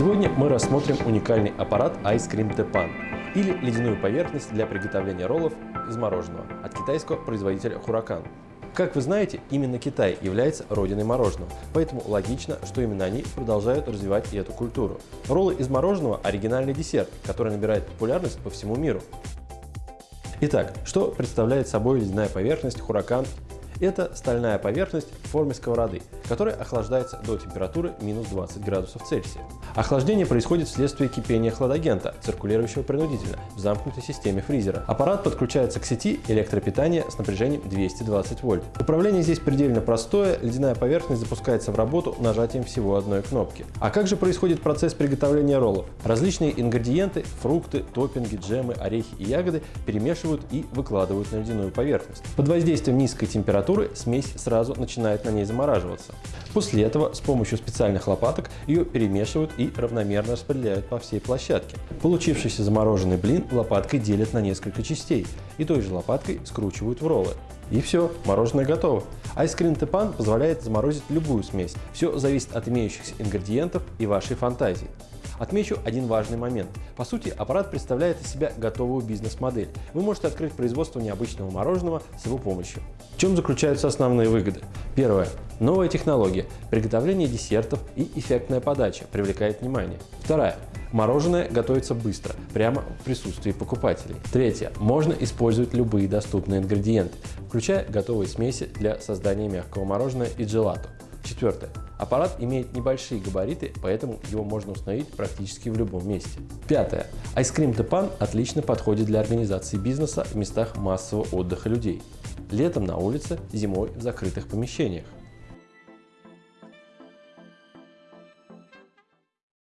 Сегодня мы рассмотрим уникальный аппарат Ice Cream Tepan или ледяную поверхность для приготовления роллов из мороженого от китайского производителя Huracan. Как вы знаете, именно Китай является родиной мороженого, поэтому логично, что именно они продолжают развивать и эту культуру. Роллы из мороженого – оригинальный десерт, который набирает популярность по всему миру. Итак, что представляет собой ледяная поверхность Huracan это стальная поверхность в форме сковороды, которая охлаждается до температуры минус 20 градусов Цельсия. Охлаждение происходит вследствие кипения хладагента, циркулирующего принудительно в замкнутой системе фризера. Аппарат подключается к сети электропитания с напряжением 220 вольт. Управление здесь предельно простое, ледяная поверхность запускается в работу нажатием всего одной кнопки. А как же происходит процесс приготовления роллов? Различные ингредиенты, фрукты, топпинги, джемы, орехи и ягоды перемешивают и выкладывают на ледяную поверхность. Под воздействием низкой температуры температуры смесь сразу начинает на ней замораживаться. После этого с помощью специальных лопаток ее перемешивают и равномерно распределяют по всей площадке. Получившийся замороженный блин лопаткой делят на несколько частей и той же лопаткой скручивают в роллы. И все, мороженое готово. Айскрин Тепан позволяет заморозить любую смесь. Все зависит от имеющихся ингредиентов и вашей фантазии. Отмечу один важный момент. По сути, аппарат представляет из себя готовую бизнес-модель. Вы можете открыть производство необычного мороженого с его помощью. В чем заключаются основные выгоды? Первое. Новая технология. Приготовление десертов и эффектная подача привлекает внимание. Вторая. Мороженое готовится быстро, прямо в присутствии покупателей. Третье. Можно использовать любые доступные ингредиенты, включая готовые смеси для создания мягкого мороженого и джелато. Четвертое. Аппарат имеет небольшие габариты, поэтому его можно установить практически в любом месте. Пятое. Cream Tepan отлично подходит для организации бизнеса в местах массового отдыха людей. Летом на улице, зимой в закрытых помещениях.